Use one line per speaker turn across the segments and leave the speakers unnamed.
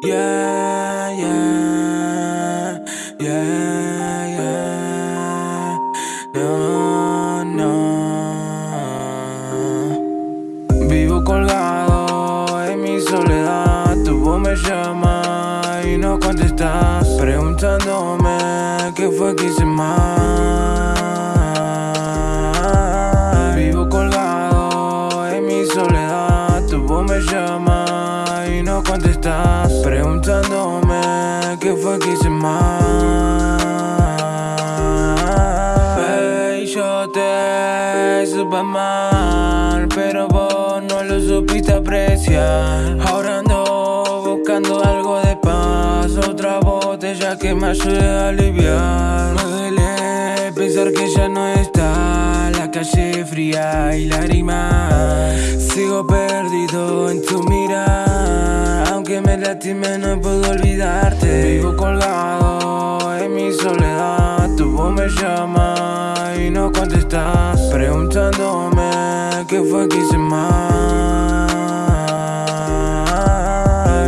Yeah, yeah, yeah, yeah. No, no. Vivo colgado en mi soledad. Tu voz me llama y no contestas. Preguntándome qué fue que hice mal. Vivo colgado en mi soledad. Tu voz me llama no contestas. Preguntándome qué fue que hice mal. Baby, yo te supe mal, pero vos no lo supiste apreciar. Ahora ando buscando algo de paz, otra botella que me ayude a aliviar. Me duele pensar que ya no está la calle fría y lágrimas. Sigo perdido en tu mirar, lastime no puedo olvidarte. Vivo colgado en mi soledad, tu voz me llama y no contestas, preguntándome qué fue que hice mal.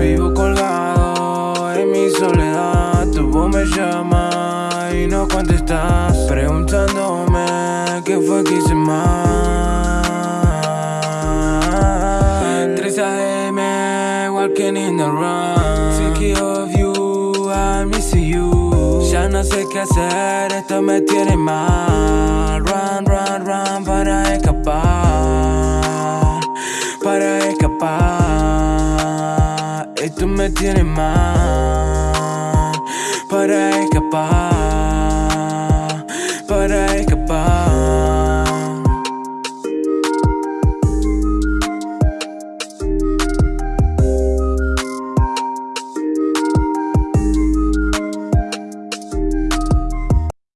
Vivo colgado en mi soledad, tu voz me llama y no contestas, preguntándome qué fue que hice mal. Walking in the run. Thinking of you, I miss you. Ya no sé qué hacer, esto me tiene mal. Run, run, run para escapar. Para escapar. Esto me tiene mal. Para escapar.